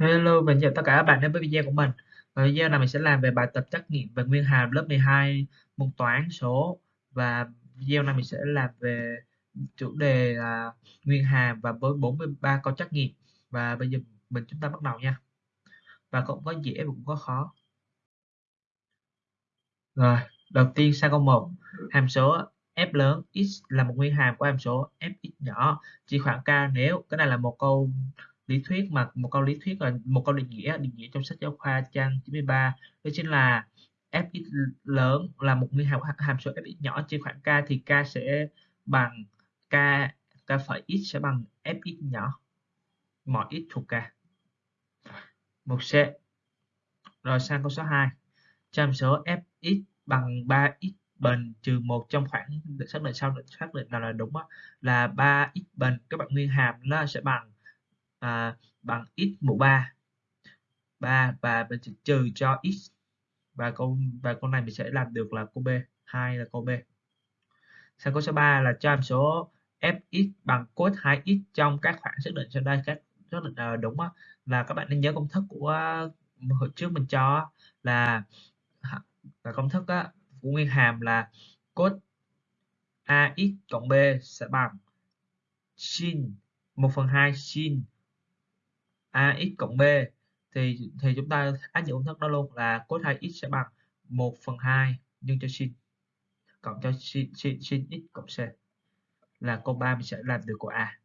Hello mình chào tất cả các bạn đến với video của mình. Và video này mình sẽ làm về bài tập trắc nghiệm về nguyên hàm lớp 12 môn toán số và video này mình sẽ làm về chủ đề là nguyên hàm và với 43 câu trắc nghiệm và bây giờ mình chúng ta bắt đầu nha. Và cũng có dễ cũng có khó. Rồi, đầu tiên sang câu 1, hàm số f lớn x là một nguyên hàm của hàm số fx nhỏ chỉ khoảng k nếu cái này là một câu lý thuyết mà một câu lý thuyết là một câu định nghĩa định nghĩa trong sách giáo khoa trang 93 đó chính là fx lớn là một nguyên hàm hàm số fx nhỏ trên khoảng k thì k sẽ bằng k k phẩy x sẽ bằng fx nhỏ mọi x thuộc k. Một c rồi sang câu số 2 cho hàm số fx bằng 3x bình trừ một trong khoảng xác định sau xác định nào là đúng đó, là 3x bình các bạn nguyên hàm nó sẽ bằng à, bằng x mũ 3 3 và mình sẽ trừ cho x. Và con và con này mình sẽ làm được là câu B. Hai là câu B. Sang câu số 3 là cho hàm số fx bằng cos 2x trong các khoảng xác định sau đây các xác định là đúng đó, là các bạn nên nhớ công thức của hồi trước mình cho là là công thức đó, của nguyên hàm là cos ax cộng b sẽ bằng sin 1 phần 2 sin ax cộng b thì thì chúng ta áp dụng công thức đó luôn là cos 2x sẽ bằng 1 phần 2 nhân cho sin cộng cho sin, sin, sin x cộng c là câu 3 mình sẽ làm được của A.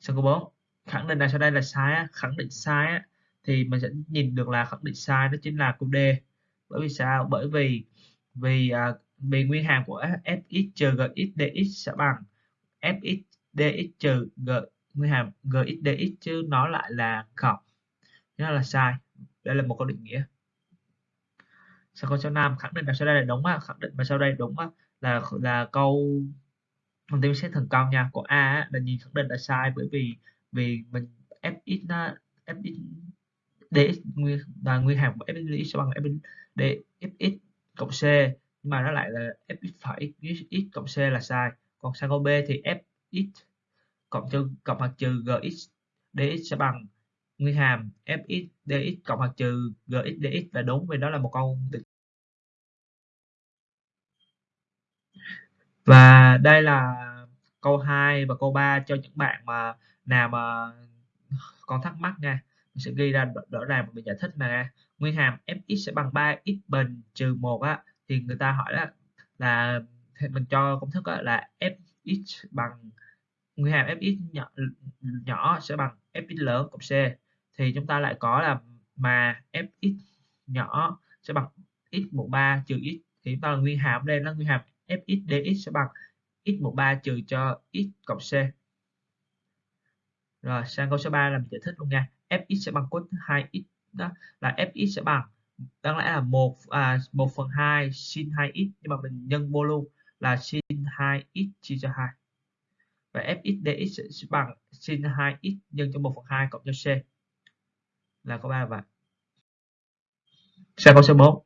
Sang câu 4 khẳng định này sau đây là sai khẳng định sai thì mình sẽ nhìn được là khẳng định sai đó chính là câu D bởi vì sao bởi vì vì à, vì nguyên hàm của fx trừ gx dx sẽ bằng fx dx trừ g nguyên hàm gxdx chứ nó lại là không nó là sai. Đây là một câu định nghĩa. Sau câu số 5 khẳng định là sau đây là đúng á. Khẳng định mà sau đây đúng á. Là là câu thông tin xét thành công nha của a á, là nhìn khẳng định là sai bởi vì vì mình fx nó fx dx nguyên và nguyên hàm của fx dx sẽ bằng fx dfx cộng c nhưng mà nó lại là fx phải x cộng c là sai. Còn sang câu b thì fx cộng trừ cộng hoặc trừ gx dx sẽ bằng. Nguyên hàm fx dx cộng hoặc trừ gx dx là đúng, vì đó là một câu và đây là câu 2 và câu 3 cho những bạn mà, nào mà còn thắc mắc nha. Mình sẽ ghi ra rõ ràng mình giải thích nè nguyên hàm fx sẽ bằng 3x bình trừ 1 á, thì người ta hỏi là là mình cho công thức là fx bằng nguyên hàm fx nhỏ, nhỏ sẽ bằng fx lớn cộng c. Thì chúng ta lại có là mà fx nhỏ sẽ bằng x mũ 3 trừ x. Thì chúng ta là nguyên hàm đây là nguyên hàm fx dx sẽ bằng x mũ 3 trừ cho x cộng c. Rồi sang câu số 3 là mình giải thích luôn nha. Fx sẽ bằng cos 2x đó là fx sẽ bằng đáng lẽ là một à, 1 phần 2 sin 2x nhưng mà mình nhân vô luôn là sin 2x chia cho 2 và fx dx sẽ bằng sin 2x nhân cho 1 phần 2 cộng cho c. Là có 3 vậy sang câu số 4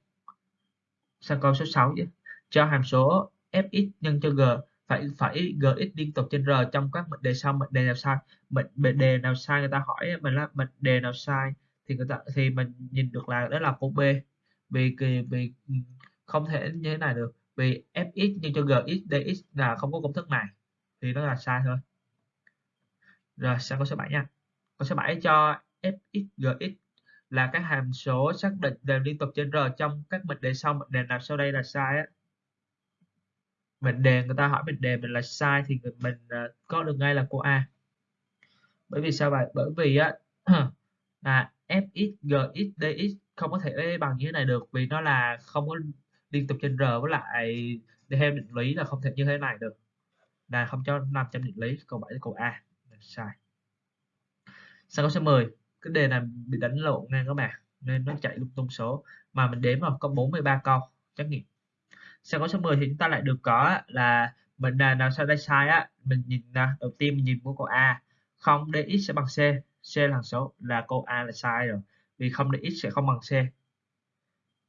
sang câu số 6 chứ cho hàm số fx nhân cho g phải phải gx liên tục trên r trong các mệnh đề sau mệnh đề nào sai? Mệnh, mệnh đề nào sai người ta hỏi mình là mệnh đề nào sai thì người ta thì mình nhìn được là đó là câu b. Vì vì ừ, không thể như thế này được. Vì fx nhân cho gx dx là không có công thức này thì nó là sai thôi. Rồi sang câu số 7 nha. Câu số 7 cho fx gx là các hàm số xác định đều liên tục trên r trong các mệnh đề sau. Mệnh đề nào sau đây là sai á? Mệnh đề người ta hỏi mệnh đề mình là sai thì mình uh, có được ngay là cô A. Bởi vì sao vậy? Bởi vì á là fx gx dx không có thể bằng như thế này được vì nó là không có liên tục trên r với lại theo định lý là không thể như thế này được là không cho nằm trong định lý, câu 7 câu A. Sai. Sau câu số 10 cái đề này bị đánh lộn ngang các bạn, nên nó chạy lung tung số. Mà mình đếm vào có 43 câu, trắc nghiệm. Sau câu số 10 thì chúng ta lại được có là mình là nào sau đây sai á, mình nhìn đầu tiên mình nhìn của câu A. Không dx sẽ bằng c c là số, là câu A là sai rồi. Vì không dx sẽ không bằng c.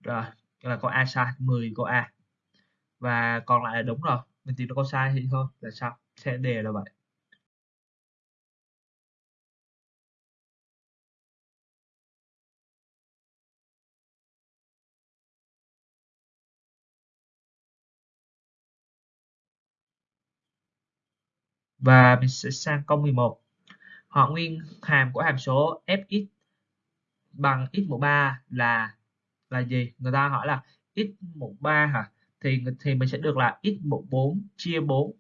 Rồi, là câu A sai 10 câu A. Và còn lại là đúng rồi mình tìm nó có sai thì thôi, là sao? Sẽ đề là vậy. Và mình sẽ sang câu 11 họ nguyên hàm của hàm số fx bằng x mũ 3 là là gì? Người ta hỏi là x mũ 3 hả? Thì thì mình sẽ được là x14 chia 4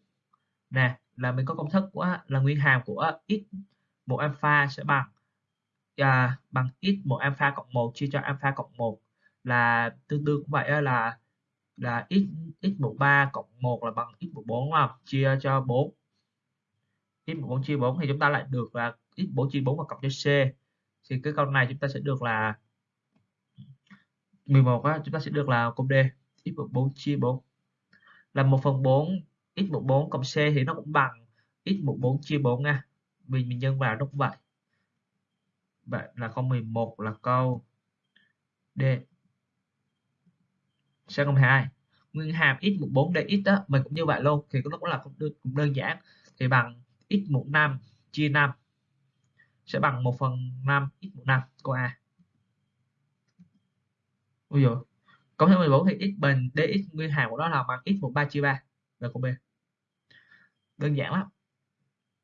nè là mình có công thức của là nguyên hàm của x 1 alpha sẽ bằng à, bằng x 1 alpha cộng 1 chia cho alpha cộng 1 là tương đương cũng vậy là là x x13 cộng 1 là bằng x14 đúng không? Chia cho 4. x14 chia 4 thì chúng ta lại được là x4 chia 4 và cộng cho c. Thì cái câu này chúng ta sẽ được là 11 á, chúng ta sẽ được là câu D x14 chia 4 là 1 phần 4 x14 cộng c thì nó cũng bằng x14 chia 4 nha. Vì mình nhân vào nó cũng vậy. Vậy là câu 11 là câu D. Sang câu 2 nguyên hàm x14 dx đó mình cũng như vậy luôn thì nó cũng là cũng đơn, cũng đơn giản. Thì bằng x15 chia 5 sẽ bằng 1 phần 5 x15 câu A. Ôi dồi. Cộng thêm 14 thì x bình dx nguyên hàm của nó là bằng x 3 chia 3 là câu B. Đơn giản lắm.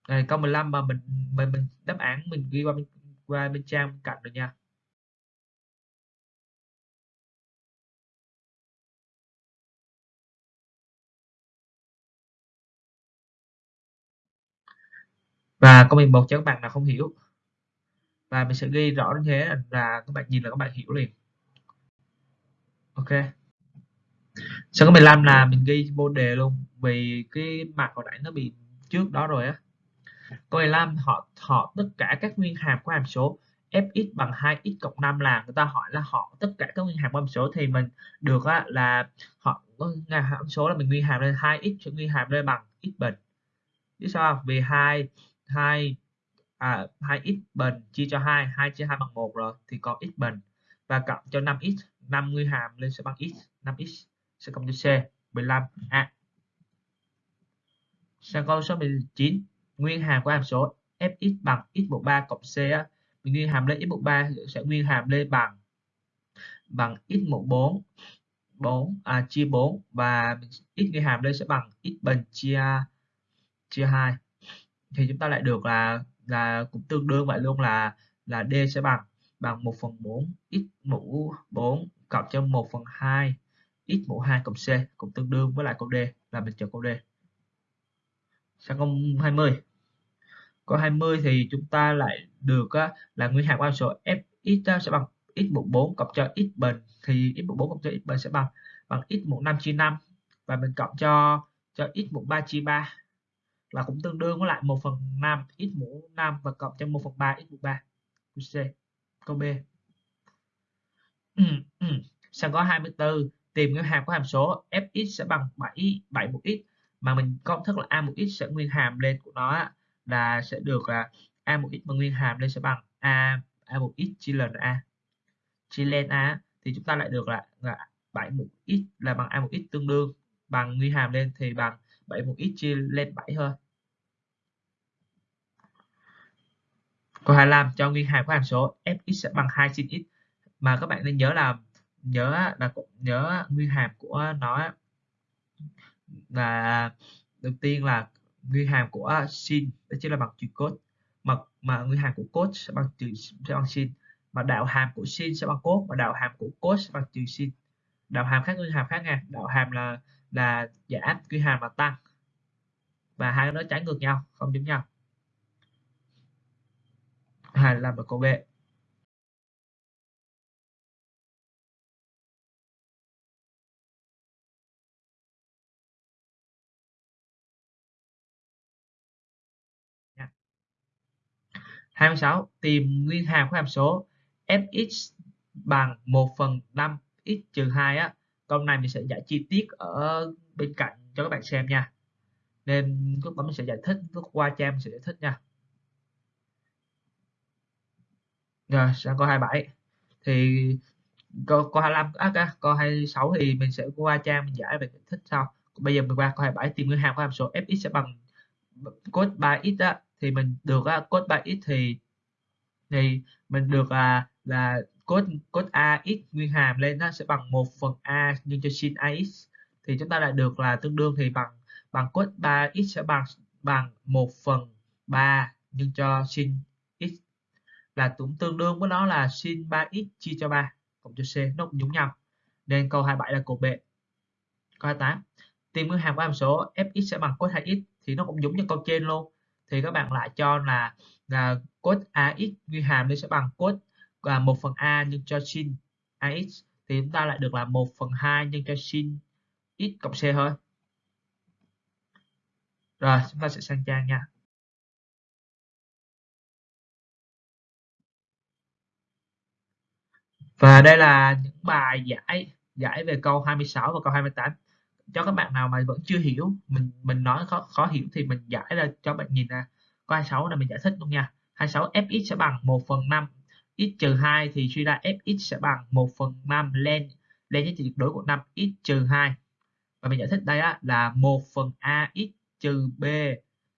Rồi câu 15 mà mình mình mình đáp án, mình ghi qua bên qua bên trang bên cạnh rồi nha. Và câu 11 cho các bạn nào không hiểu. Và mình sẽ ghi rõ như thế là các bạn nhìn là các bạn hiểu liền ok. Sau có 15 là mình ghi vô đề luôn? Vì cái mặt hồi nãy nó bị trước đó rồi á. Câu 15 họ họ tất cả các nguyên hàm của hàm số fx bằng 2x cộng 5 là người ta hỏi là họ tất cả các nguyên hàm của hàm số thì mình được á, là họ hàm số là mình nguyên hàm lên 2x cho nguyên hàm lên bằng x bình. Chứ sao vì 2 2 à 2x bình chia cho 2 2 chia 2 bằng 1 rồi thì còn x bình và cộng cho 5x 5 nguyên hàm lên sẽ bằng x 5x sẽ cộng cho c 15 a à. sang câu số 19 nguyên hàm của hàm số fx bằng x bộ 3 cộng c á, mình nguyên hàm lên x bộ 3 sẽ nguyên hàm lên bằng bằng x14 4 à, chia 4 và x nguyên hàm lên sẽ bằng x bình chia chia 2 thì chúng ta lại được là là cũng tương đương vậy luôn là là D sẽ bằng bằng 1 phần 4 x mũ 4 cộng cho 1 phần 2 x mũ 2 cộng C cũng tương đương với lại câu D là mình chọn câu D. Sang câu 20 câu 20 thì chúng ta lại được á, là nguyên hàm của số fx sẽ bằng x mũ 4 cộng cho x bình thì x mũ 4 cộng cho x bình sẽ bằng bằng x mũ 5 chia 5 và mình cộng cho cho x mũ 3 chia 3 là cũng tương đương với lại 1 phần 5 x mũ 5 và cộng cho 1 phần 3 x mũ 3 câu C. Câu B ừ, ừ. sang có 24 tìm nguyên hàm của hàm số fx sẽ bằng 7 7 một x. Mà mình công thức là a một x sẽ nguyên hàm lên của nó là sẽ được là a một x mà nguyên hàm lên sẽ bằng a a một x chia lên a. Chia lên a thì chúng ta lại được là, là 7 một x là bằng a một x tương đương. Bằng nguyên hàm lên thì bằng 7 một x chia lên 7 thôi. Câu 25 cho nguyên hàm của hàm số fx sẽ bằng 2 sin x mà các bạn nên nhớ là nhớ là nhớ nguyên hàm của nó là đầu tiên là nguyên hàm của sin đó chính là bằng chữ cos mà mà nguyên hàm của cos sẽ bằng chữ, sẽ bằng sin mà đạo hàm của sin sẽ bằng cos và đạo hàm của cos sẽ bằng trừ sin đạo hàm khác nguyên hàm khác nha. Đạo hàm là là giảm nguyên hàm là tăng. Và hai cái đó trái ngược nhau, không giống nhau. Hay là một câu B. 26 tìm nguyên hàm của hàm số fx bằng 1 phần 5 x trừ 2 á. Câu này mình sẽ giải chi tiết ở bên cạnh cho các bạn xem nha. Nên lúc đó mình sẽ giải thích lúc qua trang mình sẽ giải thích nha. Rồi sang câu 27 thì câu, câu 25 à, câu 26 thì mình sẽ qua trang mình giải về giải thích sau. Bây giờ mình qua câu 27 tìm nguyên hàm của hàm số fx sẽ bằng cos 3x á, thì mình được uh, cos 3x thì thì mình được à, là là cos cos ax nguyên hàm lên nó sẽ bằng 1 phần a nhân cho sin ax thì chúng ta lại được là tương đương thì bằng bằng cos 3x sẽ bằng bằng 1 phần 3 nhân cho sin x. Là cũng tương đương với nó là sin 3x chia cho 3 cộng cho c nó cũng giống nhau. Nên câu 27 là cột B. Câu 28 tìm nguyên hàm của hàm số fx sẽ bằng cos 2x thì nó cũng giống như câu trên luôn thì các bạn lại cho là, là cos ax nguyên hàm nó sẽ bằng cos và 1 phần a nhân cho sin ax thì chúng ta lại được là 1 phần 2 nhân cho sin x cộng c thôi. Rồi chúng ta sẽ sang trang nha. Và đây là những bài giải giải về câu 26 và câu 28 cho các bạn nào mà vẫn chưa hiểu mình mình nói khó khó hiểu thì mình giải ra cho bạn nhìn ra. Có 26 là mình giải thích luôn nha. 26 fx sẽ bằng 1 phần 5 x trừ 2 thì suy ra fx sẽ bằng 1 phần 5 lên lên giá trị tuyệt đối của 5 x trừ 2 và mình giải thích đây á, là 1 phần a x trừ b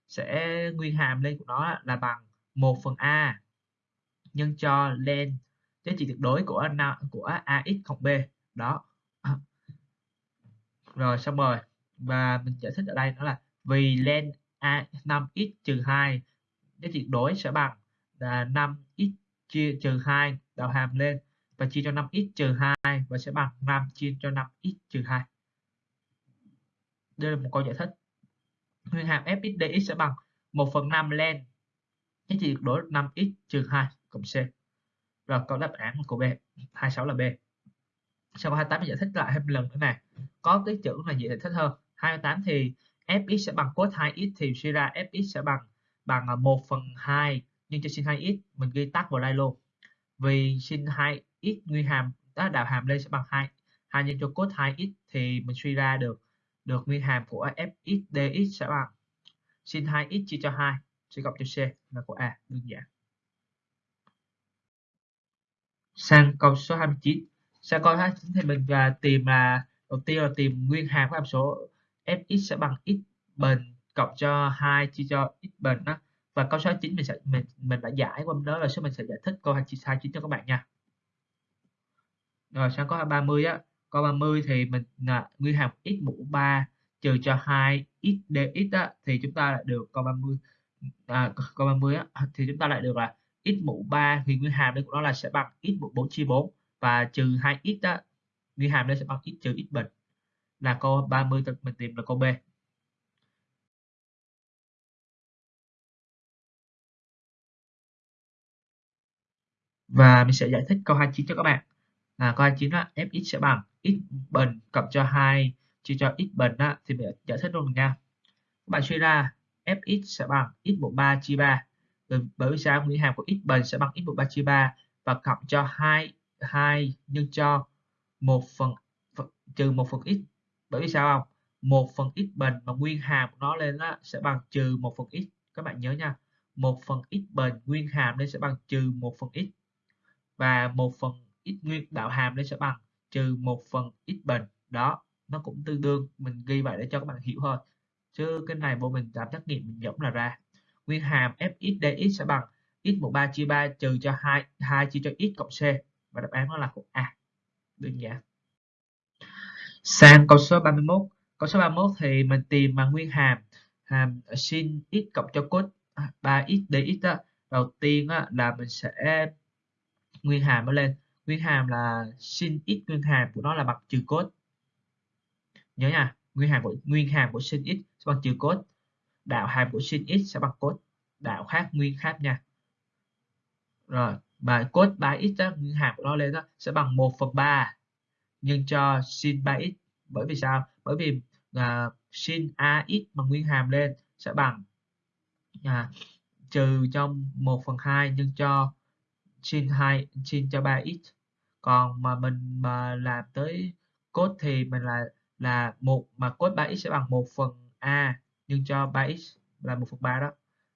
sẽ nguyên hàm lên của nó là bằng 1 phần a nhân cho lên giá trị tuyệt đối của của ax cộng b. Đó rồi, xong rồi. Và mình giải thích ở đây đó là vì len a 5x trừ 2 giá trị tuyệt đối sẽ bằng là 5x chia trừ 2 đạo hàm lên và chia cho 5x trừ 2 và sẽ bằng 5 chia cho 5x trừ 2 đây là một câu giải thích. Nguyên hàm fx dx sẽ bằng 1 phần 5 len giá trị tuyệt đối 5x trừ 2 cộng c. Rồi câu đáp án của B 26 là B sau 28 mình giải thích lại thêm lần nữa nè. Có cái chữ là dễ giải thích hơn? 28 thì fx sẽ bằng cos 2x thì suy ra fx sẽ bằng bằng à, 1 phần 2 nhưng cho sin 2x mình ghi tắt vào đây luôn. Vì sin 2x nguyên hàm đó đạo hàm lên sẽ bằng 2 2 nhân cho cos 2x thì mình suy ra được được nguyên hàm của fx dx sẽ bằng. Sin 2x chia cho 2 sẽ cộng cho c là của a, đơn giản. Sang câu số 29 sẽ câu 29 thì mình và tìm là đầu tiên là tìm nguyên hàm của hàm số fx sẽ bằng x bình cộng cho 2 chia cho x bình đó. Và câu số 9 mình sẽ mình mình đã giải qua đó là số mình sẽ giải thích câu 29 cho các bạn nha. Rồi sang câu 30 á. Câu 30 thì mình là nguyên hàm x mũ 3 trừ cho 2 x dx á, thì chúng ta lại được câu 30 à, câu 30 á, thì chúng ta lại được là x mũ 3 thì nguyên hàm đây của nó là sẽ bằng x mũ 4 chia 4 và trừ 2x đó nguyên hàm đây sẽ bằng x trừ x bình là câu 30 mình tìm là câu B. Và mình sẽ giải thích câu 29 cho các bạn. Là câu 29 là fx sẽ bằng x bình cộng cho 2 chia cho x bình đó, thì mình giải thích luôn nha. Các bạn suy ra fx sẽ bằng x mũ 3 chia 3 ừ, bởi vì sao? Nguyên hàm của x bình sẽ bằng x mũ 3 chia 3 và cộng cho 2 2 nhân cho 1 phần, phần trừ 1 phần x bởi vì sao không? 1 phần x bình mà nguyên hàm của nó lên đó sẽ bằng trừ 1 phần x các bạn nhớ nha 1 phần x bình nguyên hàm lên sẽ bằng trừ 1 phần x và 1 phần x nguyên đạo hàm lên sẽ bằng trừ 1 phần x bình đó nó cũng tương đương. Mình ghi vậy để cho các bạn hiểu thôi. Chứ cái này vô mình làm trắc nghiệm mình giống là ra. Nguyên hàm fx dx sẽ bằng x 13 chia 3 trừ cho 2 2 chia cho x cộng c và đáp án nó là cột A. Đơn giản. Sang câu số 31 câu số 31 thì mình tìm bằng nguyên hàm. Hàm sin x cộng cho cos 3x dx đó. đầu tiên á, là mình sẽ nguyên hàm nó lên. Nguyên hàm là sin x nguyên hàm của nó là bằng trừ cos. Nhớ nha nguyên hàm của nguyên hàm của sin x sẽ bằng trừ cos. Đạo hàm của sin x sẽ bằng cos. Đạo khác nguyên khác nha. Rồi và cos 3x đó, nguyên hàm của nó lên đó sẽ bằng 1 phần 3 nhân cho sin 3x bởi vì sao? Bởi vì uh, sin ax bằng nguyên hàm lên sẽ bằng à, trừ cho 1 phần 2 nhân cho sin 2 sin cho 3x còn mà mình mà làm tới cos thì mình là là một mà cos 3x sẽ bằng 1 phần a nhân cho 3x là 1 phần 3 đó.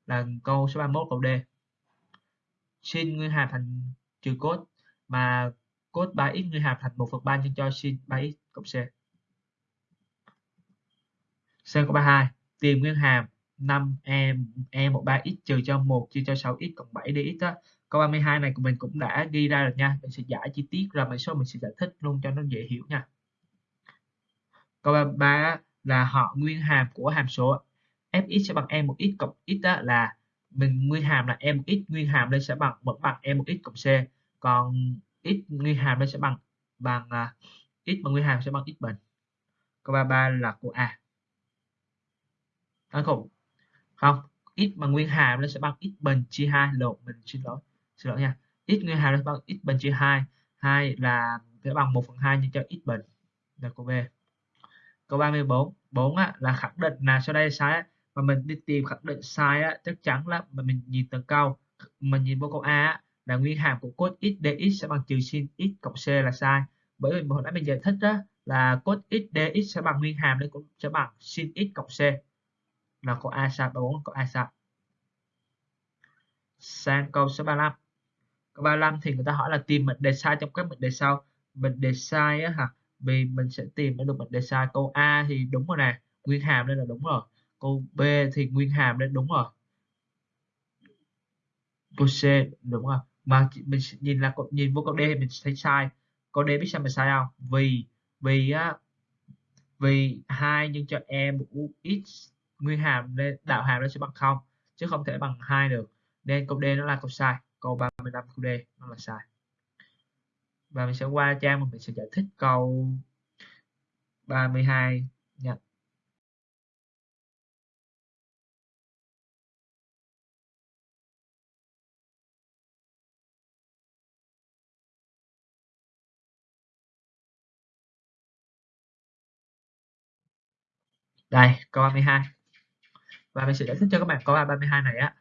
Là câu số 31 câu D sin nguyên hàm thành trừ cos mà cos 3x nguyên hàm thành 1 phần 3 nhân cho sin 3x cộng C. C câu 32 tìm nguyên hàm 5e e 13x trừ cho 1 chia cho 6x cộng 7 dx đó. Câu 32 này của mình cũng đã ghi ra rồi nha. Mình sẽ giải chi tiết ra mình số mình sẽ giải thích luôn cho nó dễ hiểu nha. Câu 33 là họ nguyên hàm của hàm số fx sẽ bằng e một x cộng x đó là mình nguyên hàm là e một x nguyên hàm đây sẽ bằng vẫn bằng e một x cộng c. Còn x nguyên hàm đây sẽ bằng bằng à, uh, x mà nguyên hàm sẽ bằng x bình câu 33 là của A. Đáng khủng không x bằng nguyên hàm nó sẽ bằng x bình chia 2 lộn mình xin lỗi xin lỗi nha. X nguyên hàm nó sẽ bằng x bình chia 2 2 là sẽ bằng 1 phần 2 nhân cho x bình là câu B. Câu 34 4 á, là khẳng định là sau đây sai á, mà mình đi tìm khẳng định sai á, chắc chắn là mà mình nhìn từng câu mình nhìn vô câu A á, là nguyên hàm của cos x dx sẽ bằng trừ sin x cộng c là sai. Bởi vì hồi nãy mình giải thích đó là cos x dx sẽ bằng nguyên hàm đấy cũng sẽ bằng sin x cộng c. Là câu A sai 34 câu A sai. Sang câu số 35 câu 35 thì người ta hỏi là tìm mệnh đề sai trong các mệnh đề sau. Mệnh đề sai á hả? Vì mình sẽ tìm được mệnh đề sai. Câu A thì đúng rồi nè nguyên hàm đây là đúng rồi câu B thì nguyên hàm đấy, đúng rồi. Câu C, đúng rồi. Mà mình nhìn là nhìn vô câu D thì mình thấy sai. Câu D biết sao mình sai không? Vì vì á, vì hai nhân cho e mũ x, nguyên hàm nên đạo hàm nó sẽ bằng không, chứ không thể bằng hai được. Nên câu D nó là câu sai. Câu 35 câu D nó là sai. Và mình sẽ qua trang mà mình sẽ giải thích câu 32 nha. Đây câu 32 và mình sẽ giải thích cho các bạn câu 32 này á.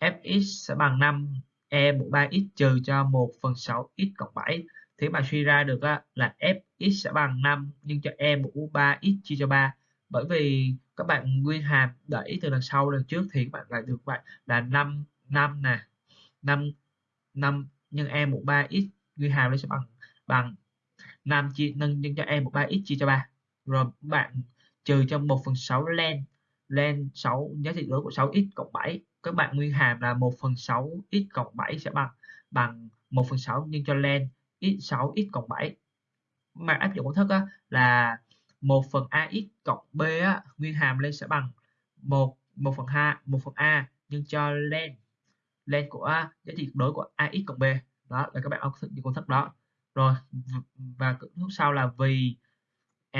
Fx sẽ bằng 5 e mũ 3x trừ cho 1 phần 6 x cộng 7 thì bạn suy ra được á, là fx sẽ bằng 5 nhưng cho e mũ 3x chia cho 3 bởi vì các bạn nguyên hàm đẩy từ đằng sau đằng trước thì các bạn lại được vậy là 5 5 nè. 5 5 nhân e mũ 3x nguyên hàm nó sẽ bằng bằng 5 chia nâng nhân cho e mũ 3x chia cho 3 rồi bạn trừ cho 1 phần 6 len len 6 giá trị lớn của 6x cộng 7 các bạn nguyên hàm là 1 phần 6 x cộng 7 sẽ bằng bằng 1 phần 6 nhân cho len x 6 x cộng 7 mà áp dụng công thức á, là 1 phần ax cộng b á, nguyên hàm lên sẽ bằng 1 1 phần 2 1 phần a nhân cho len. Len của giá trị đối của ax cộng b. Đó là các bạn áp dụng công thức đó. Rồi và công thức sau là vì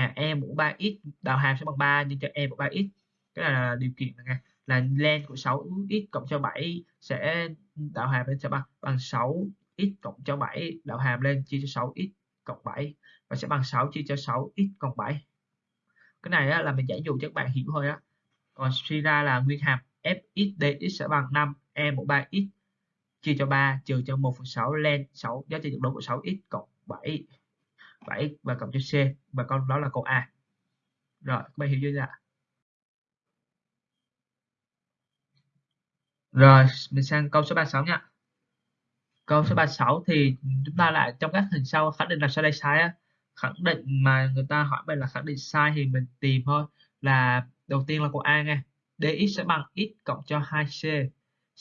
à, e mũ 3x đạo hàm sẽ bằng 3 nhân cho e mũ 3x cái này là điều kiện này là len của 6x cộng cho 7 sẽ đạo hàm lên sẽ bằng bằng 6x cộng cho 7 đạo hàm lên chia cho 6x cộng 7 và sẽ bằng 6 chia cho 6x cộng 7 cái này á, là mình giải dụ cho các bạn hiểu thôi á. Còn suy ra là nguyên hàm fx dx sẽ bằng 5 e mũ 3x chia cho 3 trừ cho 1 phần 6 len 6 giá trị tuyệt đối của 6x cộng 7 7 và cộng cho C, và con đó là câu A. Rồi, các bạn hiểu chưa ạ? Rồi, mình sang câu số 36 nha. Câu số 36 thì chúng ta lại trong các hình sau khẳng định là sai đây sai á. Khẳng định mà người ta hỏi mình là khẳng định sai thì mình tìm thôi. Là đầu tiên là câu A nha dx sẽ bằng x cộng cho 2c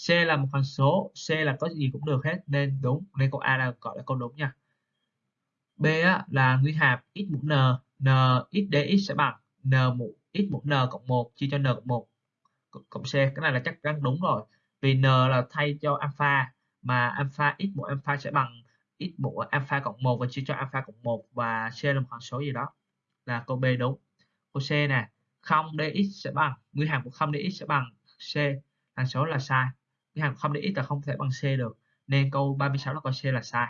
c. Là một hằng số, c là có gì cũng được hết. Nên đúng, nên câu A là gọi là câu đúng nha. B á, là nguyên hàm x mũ n, n x dx sẽ bằng n mũ x mũ n cộng 1 chia cho n cộng 1 cộng c. Cái này là chắc chắn đúng rồi. Vì n là thay cho alpha mà alpha x mũ alpha sẽ bằng x mũ alpha cộng 1 và chia cho alpha cộng 1 và c là một hằng số gì đó. Là câu B đúng. Câu C nè, 0 dx sẽ bằng nguyên hàm của 0 dx sẽ bằng c. Hằng số là sai. Nguyên hàm 0 dx là không thể bằng c được. Nên câu 36 là câu C là sai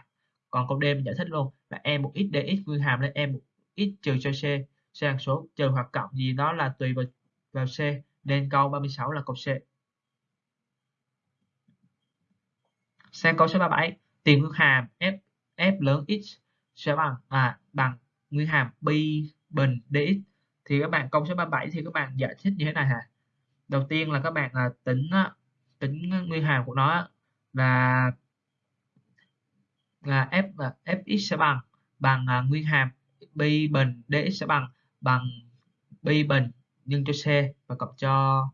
còn câu D mình giải thích luôn là e một x dx nguyên hàm lên e một x trừ cho c. C hằng số, trừ hoặc cộng gì đó là tùy vào vào c. Nên câu 36 là câu C. Sang câu số 37 tìm nguyên hàm f f lớn x sẽ bằng à bằng nguyên hàm pi bình dx thì các bạn, câu số 37 thì các bạn giải thích như thế này hả? Đầu tiên là các bạn là tính tính nguyên hàm của nó là là f à, fx sẽ bằng bằng à, nguyên hàm pi bình dx sẽ bằng bằng pi bình nhân cho c và cộng cho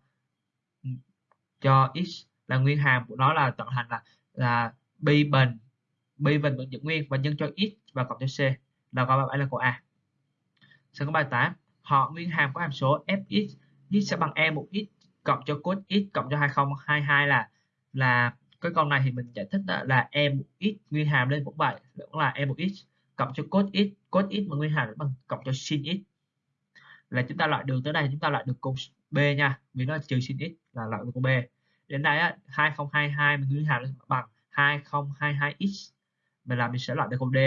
cho x là nguyên hàm của nó là tạo thành là là pi bình pi bình vẫn giữ nguyên và nhân cho x và cộng cho c là câu bài là câu A. Sang câu bài 8 họ nguyên hàm của hàm số fx x sẽ bằng e một x cộng cho cos x cộng cho 2022 là là cái câu này thì mình giải thích là e mũ x nguyên hàm lên cũng vậy vẫn là e mũ x cộng cho cos x cos x mà nguyên hàm bằng cộng cho sin x là chúng ta loại đường tới đây, chúng ta loại được cos b nha, vì nó trừ sin x là loại được cos b. Đến đây á 2022 mình nguyên hàm bằng 2022x mình làm mình sẽ loại được câu D.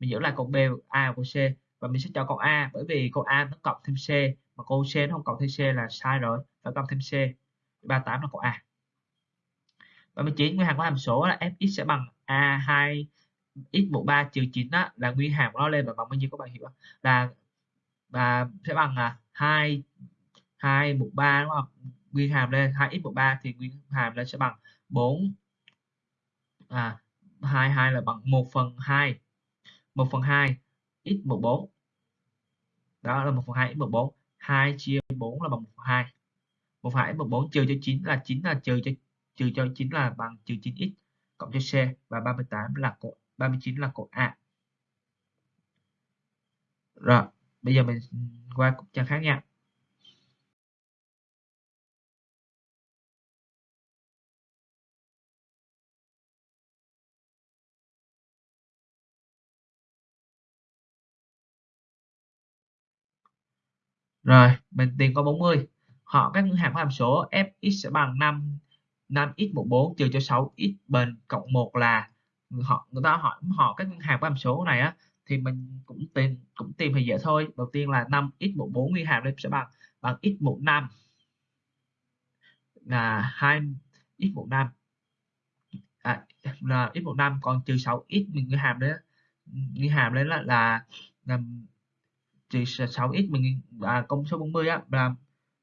Mình giữ lại câu B A và C, và mình sẽ cho câu A, bởi vì câu A nó cộng thêm C, mà câu C nó không cộng thêm C là sai rồi, phải cộng thêm C. 38 là câu A. 39 nguyên hàm của hàm số là fx sẽ bằng a2 x mũ 3 trừ 9 đó, là nguyên hàm của nó lên và bằng bao nhiêu các bạn hiểu không? là và sẽ bằng là 2 2 mũ 3 đúng không? Nguyên hàm lên 2x mũ 3 thì nguyên hàm lên sẽ bằng 4 à 22 là bằng 1 phần 2 1 phần 2 x mũ 4 đó là 1 phần 2 x mũ 4 2 chia 4 là bằng 1 phần 2 1 phần 2 x mũ 4 trừ cho 9 là 9 là trừ cho trừ cho 9 là bằng trừ 9x cộng cho C và 38 là cột 39 là cột A. Rồi, bây giờ mình qua cục trang khác nha. Rồi, mình tìm có 40. Họ các ngân hàng có hàm số fx sẽ bằng 5 5x14 trừ cho 6x bình cộng 1 là họ người ta hỏi họ các ngân hàng có hàm số này á thì mình cũng tìm cũng tìm thì dễ thôi. Đầu tiên là 5x14 nguyên hàm lên sẽ bằng bằng x15 là 2 x15 à, là x15 còn trừ 6x mình nguyên hàm đấy nguyên hàm đấy là là, là trừ 6x mình à, công số 40 á là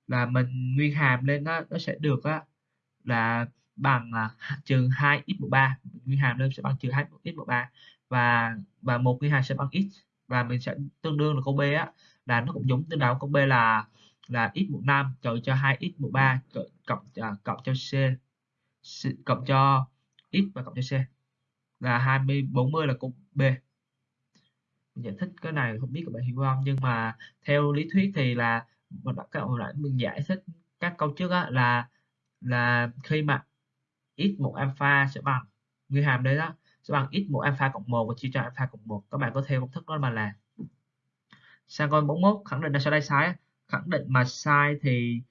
là mình nguyên hàm lên đó, nó sẽ được á là bằng là trừ 2 x 3 nguyên hàm lên sẽ bằng trừ 2 x 3 và và một nguyên hàm sẽ bằng x. Và mình sẽ tương đương là câu B á là nó cũng giống tương đạo câu B là là x 5 trừ cho 2 x 3 cộng à, cộng cho C. Cộng cho x và cộng cho C. Là 20 40 là câu B. Mình giải thích cái này không biết các bạn hiểu không? Nhưng mà theo lý thuyết thì là mình đã các bạn mình giải thích các câu trước á, là là khi mà x1 alpha sẽ bằng. Nguyên hàm đấy đó, sẽ bằng x1 alpha cộng 1 và chia cho alpha cộng 1 các bạn có theo công thức đó mà là sang con 41 khẳng định là sao đây sai khẳng định mà sai thì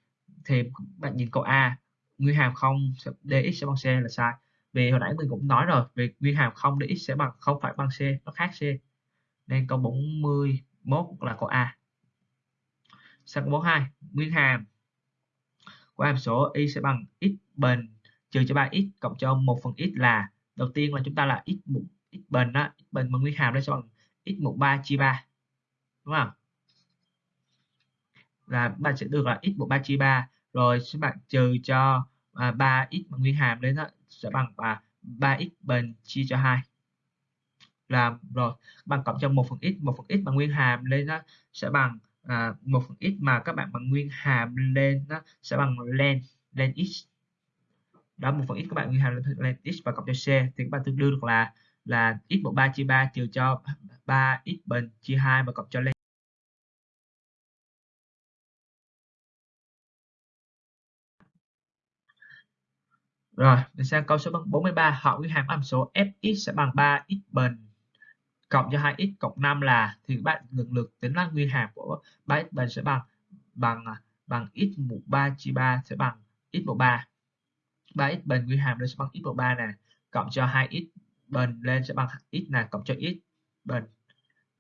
thì bạn nhìn câu A, nguyên hàm không dx sẽ bằng c là sai. Vì hồi nãy mình cũng nói rồi về nguyên hàm không dx sẽ bằng, không phải bằng c, nó khác c. Nên câu 41 là câu A. Sang câu 42 nguyên hàm của hàm số y sẽ bằng x bình trừ cho 3x cộng cho 1 phần x là đầu tiên là chúng ta là x mũ x bình đó x bình mà nguyên hàm đây sẽ bằng x mũ 3 chia 3 đúng không? Là bạn sẽ được là x mũ 3 chia 3 rồi các bạn trừ cho à, 3x mà nguyên hàm đến đó sẽ bằng à, 3x bình chia cho 2 là rồi bằng cộng cho 1 phần x 1 phần x mà nguyên hàm lên đó sẽ bằng à, 1 phần x mà các bạn bằng nguyên hàm lên đó sẽ bằng len len x. Đó một phần x các bạn nguyên hàm lên, lên x và cộng cho c thì các bạn tương đương được là là x một ba chia 3 trừ cho 3 x bình chia 2 và cộng cho len Rồi, mình sang câu số 43, họ nguyên hàm âm số fx sẽ bằng 3x bình cộng cho 2x cộng 5 là, thì các bạn lần lượt tính là nguyên hàm của 3x bình sẽ bằng bằng à, bằng x mũ 3 chia 3 sẽ bằng x mũ 3 3x bình nguyên hàm lên sẽ bằng x mũ 3 nè, cộng cho 2x bình lên sẽ bằng x nè, cộng cho x bình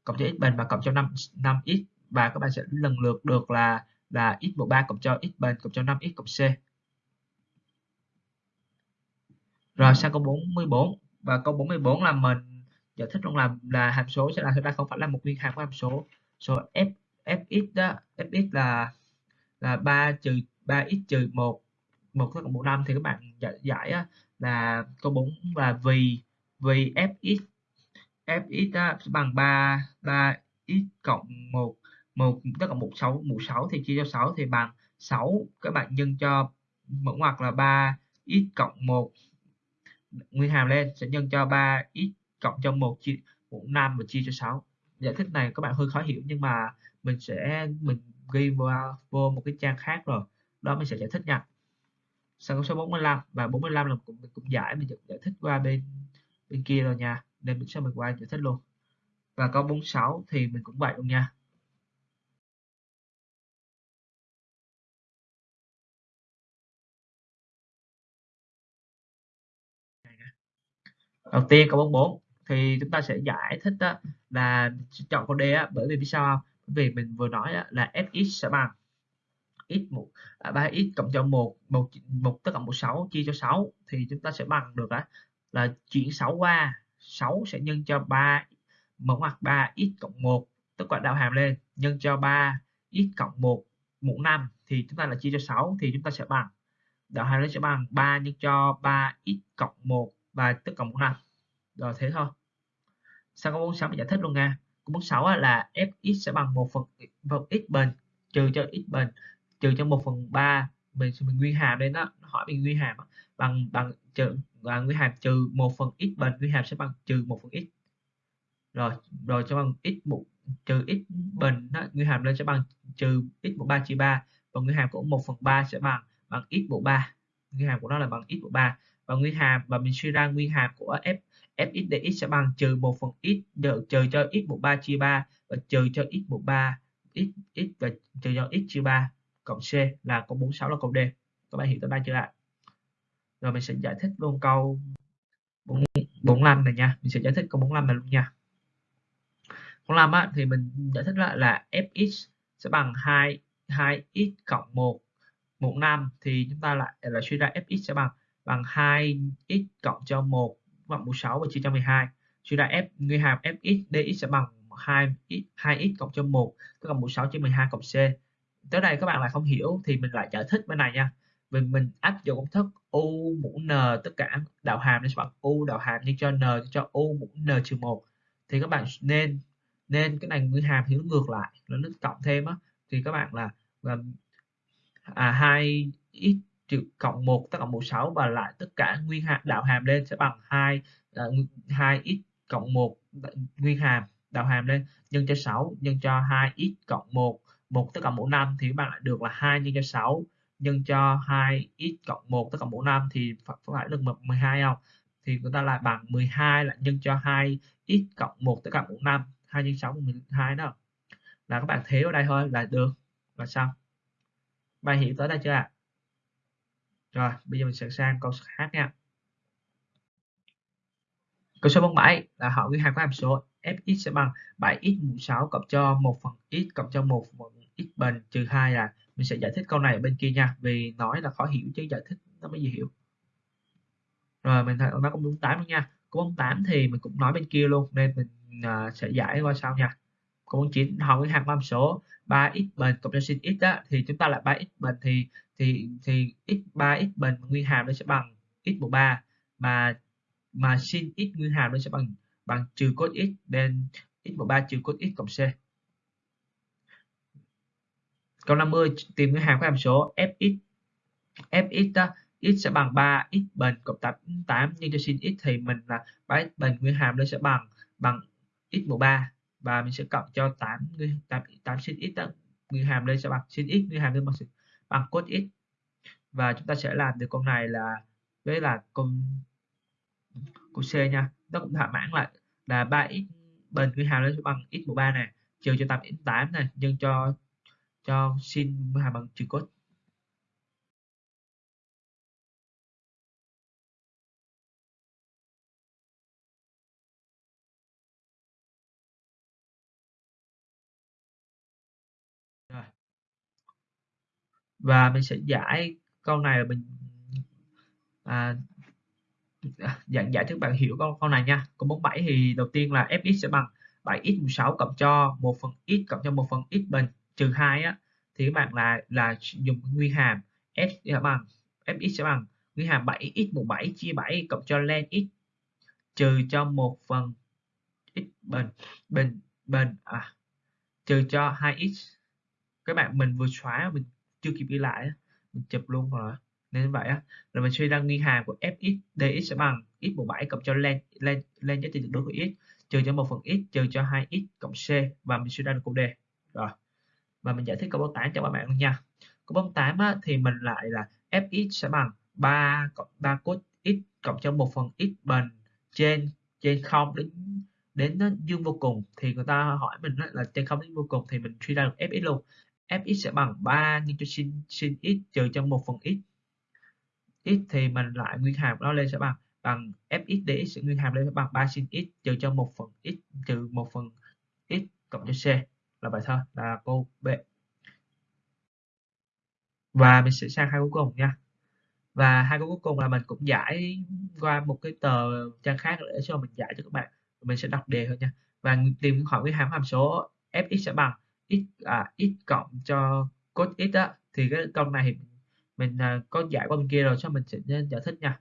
cộng cho x bình và cộng cho 5 5x và các bạn sẽ lần lượt được là là x mũ 3 cộng cho x bình cộng cho 5x cộng c. Rồi, sang câu 44 và câu 44 là mình giải thích rằng là là hàm số sẽ là thực ra không phải là một nguyên hàm của hàm số. Số f fx đó fx là là 3 trừ 3x trừ 1 1 cộng một năm. Thì các bạn giải, giải á, là câu 4 là vì vì fx fx á, bằng 3 3x cộng 1 1 tất cả 16 16 thì chia cho 6 thì bằng 6 các bạn nhân cho mẫu ngoặc là 3 x cộng 1 nguyên hàm lên sẽ nhân cho 3 x cộng cho 1 chia mũ 5 và chia cho 6 giải thích này các bạn hơi khó hiểu nhưng mà mình sẽ, mình ghi vào vô một cái trang khác rồi. Đó mình sẽ giải thích nha. Sang câu số 45 và 45 là cũng, mình cũng giải, mình giải thích qua bên bên kia rồi nha. Nên mình sẽ mình qua giải thích luôn. Và câu 46 thì mình cũng vậy luôn nha. Đầu tiên câu 44 thì chúng ta sẽ giải thích đó là chọn con D á, bởi vì vì sao không? vì mình vừa nói á, là fx sẽ bằng x 1 3x à, cộng cho 1 một một tất cả 16 chia cho 6 thì chúng ta sẽ bằng được á, là chuyển 6 qua 6 sẽ nhân cho 3 mở ngoặc 3x cộng 1 tức là đạo hàm lên nhân cho 3 x cộng 1 mũ 5 thì chúng ta là chia cho 6 thì chúng ta sẽ bằng đạo hàm lên sẽ bằng 3 nhân cho 3x cộng 1 và tất cộng mũ 5 rồi thế thôi sao có 46 mình giải thích luôn nha. Câu 46 là fx sẽ bằng 1 phần, phần x bình trừ cho x bình trừ cho 1 phần 3 mình mình nguyên hàm lên đó hỏi mình nguyên hàm bằng bằng trừ và nguyên hàm trừ 1 phần x bình nguyên hàm sẽ bằng trừ 1 phần x. Rồi rồi cho bằng x một trừ x bình đó, nguyên hàm lên sẽ bằng trừ x mũ 3 chia 3 và nguyên hàm của 1 phần 3 sẽ bằng bằng x mũ 3 nguyên hàm của nó là bằng x mũ 3 và nguyên hàm và mình suy ra nguyên hàm của f fx dx sẽ bằng trừ 1 phần x được trừ cho x mũ 3 chia 3 và trừ cho x mũ 3 x x và trừ cho x chia 3 cộng c là câu 46 là câu D. Các bạn hiểu tới đây chưa ạ? Rồi mình sẽ giải thích luôn câu 45 này nha. Mình sẽ giải thích câu 45 này luôn nha. 45 á, thì mình giải thích lại là fx sẽ bằng 2 2x cộng 1 1 5 thì chúng ta lại là suy ra fx sẽ bằng bằng 2x cộng cho 1 bằng 46 và chia cho 12 suy ra f nguyên hàm fx dx sẽ bằng 2 2x cộng cho 1 tức là 16 chia 12 cộng c. Tới đây các bạn lại không hiểu thì mình lại giải thích bên này nha. Mình mình áp dụng công thức u mũ n tất cả đạo hàm nên bằng u đạo hàm nhân cho n cho u mũ n trừ một. Thì các bạn nên nên cái này nguyên hàm thì nó ngược lại nó cộng thêm á. Thì các bạn là, là à 2 x trừ cộng 1 tất cộng 16 và lại tất cả nguyên hàm đạo hàm lên sẽ bằng 2 2 ờ, x cộng 1 nguyên hàm đạo hàm lên nhân cho 6 nhân cho 2x cộng 1 1 tất cả mũ 5 thì bạn lại được là 2 nhân cho 6 nhân cho 2x cộng 1 tất cả mũ 5 thì phải, phải được 12 không? Thì chúng ta lại bằng 12 là nhân cho 2x cộng 1 tất cả mũ 5 2 nhân 6 12 đó. Là các bạn thế ở đây thôi là được. Là xong. Bạn hiểu tới đây chưa ạ? à? Rồi bây giờ mình sẽ sang câu khác nha. Câu số 47 là hỏi nguyên hàm có hàm số. Fx sẽ bằng 7x mũ 6 cộng cho 1 phần x cộng cho 1 phần x bình trừ 2 là mình sẽ giải thích câu này ở bên kia nha vì nói là khó hiểu chứ giải thích nó mới dễ hiểu. Rồi mình thấy nó cũng đúng 8 nha. Câu 8 thì mình cũng nói bên kia luôn nên mình uh, sẽ giải qua sau nha câu 49 hỏi nguyên hàm có số 3x bình cộng cho sin x đó thì chúng ta lại 3x bình thì thì thì x 3x bình nguyên hàm nó sẽ bằng x mũ 3 mà mà sin x nguyên hàm nó sẽ bằng bằng trừ cos x nên x mũ 3 trừ cos x cộng c. Câu 50 tìm nguyên hàm của hàm số fx. Fx đó x sẽ bằng 3 x bình cộng 8 8 nhân cho sin x thì mình là 3 x bình nguyên hàm nó sẽ bằng bằng x mũ 3 và mình sẽ cộng cho 8 8, 8 sin x đó. Nguyên hàm đây sẽ bằng sin x nguyên hàm đây bằng bằng cos x và chúng ta sẽ làm được con này là với là con của C nha. Nó cũng thỏa mãn lại là 3x bình nguyên hàm nó sẽ bằng x mũ 3 này trừ cho 8 x 8 này nhân cho cho sin hàm bằng trừ cos. Và mình sẽ giải câu này là mình à, giải giải thích bạn hiểu câu, câu này nha. Câu 47 thì đầu tiên là fx sẽ bằng 7x16 cộng cho 1 phần x cộng cho 1 phần x bình trừ 2 á. Thì các bạn là là dùng nguyên hàm f sẽ bằng fx sẽ bằng nguyên hàm 7x17 chia 7 cộng cho len x trừ cho 1 phần x bình bình bình à trừ cho 2x các bạn mình vừa xóa mình chưa kịp ghi lại mình chụp luôn rồi. Nên vậy á rồi mình suy ra nguyên hàm của fx dx sẽ bằng x 17 cộng cho len len len giá trị tuyệt đối của x trừ cho một phần x trừ cho 2x cộng c và mình suy ra được câu đề rồi và mình giải thích câu 8 cho các bạn luôn nha. Câu 48 á, thì mình lại là fx sẽ bằng 3 cộng 3 cos x cộng cho 1 phần x bình trên trên không đến đến nó dương vô cùng. Thì người ta hỏi mình là trên không đến vô cùng thì mình suy ra được fx luôn fx sẽ bằng 3 nhân cho sin sin x trừ cho 1 phần x. X thì mình lại nguyên hàm nó lên sẽ bằng bằng fx dx sẽ nguyên hàm lên sẽ bằng 3 sin x trừ cho 1 phần x, trừ 1 phần x cộng cho c. Là bài thơ là câu B. Và mình sẽ sang hai cuối cùng nha. Và hai câu cuối cùng là mình cũng giải qua một cái tờ trang khác để cho mình giải cho các bạn. Mình sẽ đọc đề thôi nha. Và tìm hỏi cái hàm hàm số fx sẽ bằng x à, x cộng cho cos x á thì cái câu này thì mình à, có giải qua bên kia rồi cho mình sẽ giải thích nha.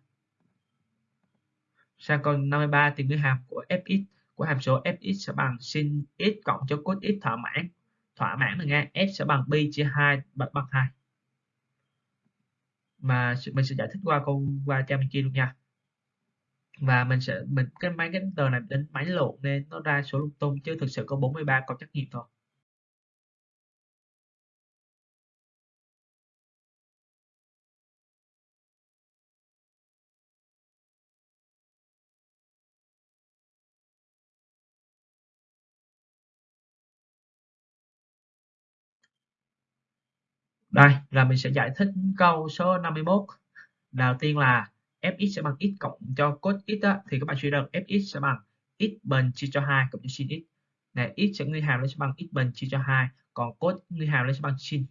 Sang câu 53 thì nguyên hàm của fx của hàm số fx sẽ bằng sin x cộng cho cos x thỏa mãn. Thỏa mãn là nghe f sẽ bằng pi chia 2 bằng, bằng 2 mà mình sẽ giải thích qua câu qua trang bên kia luôn nha. Và mình sẽ mình cái máy cái tờ này đến máy lộn nên nó ra số lung tung chứ thực sự có 43 câu trắc nghiệm thôi. Đây là mình sẽ giải thích câu số 51 đầu tiên là fx sẽ bằng x cộng cho cos x đó, thì các bạn suy ra fx sẽ bằng x bình chia cho 2 cộng cho sin x. Này x sẽ nguyên hàm nó sẽ bằng x bình chia cho 2 còn cos nguyên hàm nó sẽ bằng sin.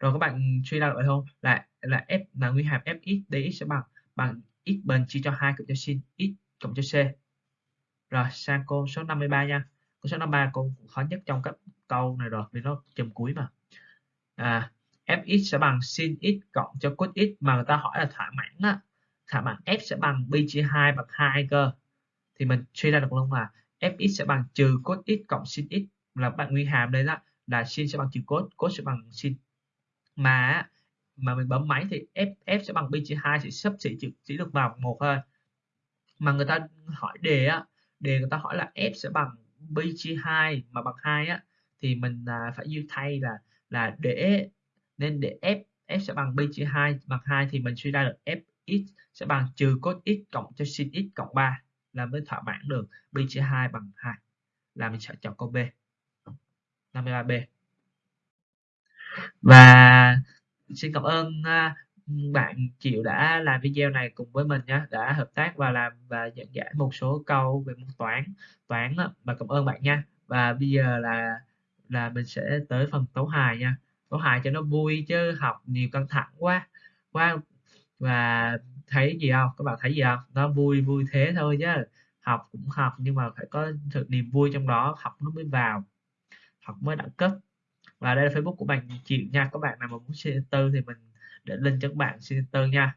Rồi các bạn suy ra được không? Là là f là nguyên hàm fx dx sẽ bằng bằng x bình chia cho 2 cộng cho sin x cộng cho c. Rồi sang câu số 53 nha. Câu số 53 câu khó nhất trong các câu này rồi vì nó chùm cuối mà à, fx sẽ bằng sin x cộng cho cos x mà người ta hỏi là thỏa mãn á. Thỏa mãn f sẽ bằng pi chia 2 bằng 2 cơ thì mình suy ra được luôn là fx sẽ bằng trừ cos x cộng sin x là bạn nguyên hàm đây đó là sin sẽ bằng trừ cos cos sẽ bằng sin. Mà mà mình bấm máy thì f f sẽ bằng pi chia 2 sẽ sắp xỉ chỉ, chỉ được vào một thôi. Mà người ta hỏi đề á đề người ta hỏi là f sẽ bằng pi chia 2 mà bằng 2 á thì mình à, phải như thay là là để, nên để f f sẽ bằng pi chia 2 bằng 2 thì mình suy ra được fx sẽ bằng trừ cos x cộng cho sin x cộng 3 là mới thỏa mãn được pi chia 2 bằng 2 là mình sẽ chọn câu B. 53B và xin cảm ơn à, bạn chịu đã làm video này cùng với mình nhé, đã hợp tác và làm và dẫn giải một số câu về môn toán toán và cảm ơn bạn nha. Và bây giờ là là mình sẽ tới phần tấu hài nha. Tấu hài cho nó vui chứ học nhiều căng thẳng quá. Quá và thấy gì không? Các bạn thấy gì không? Nó vui vui thế thôi chứ. Học cũng học nhưng mà phải có thực niềm vui trong đó học nó mới vào học mới đẳng cấp. Và đây là Facebook của bạn chịu nha. Các bạn nào mà muốn xin tư thì mình để link cho các bạn xin tư nha.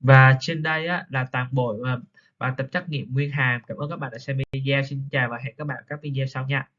Và trên đây á, là toàn bộ à, bài tập trắc nghiệm nguyên hàm. Cảm ơn các bạn đã xem video. Xin chào và hẹn các bạn các video sau nha.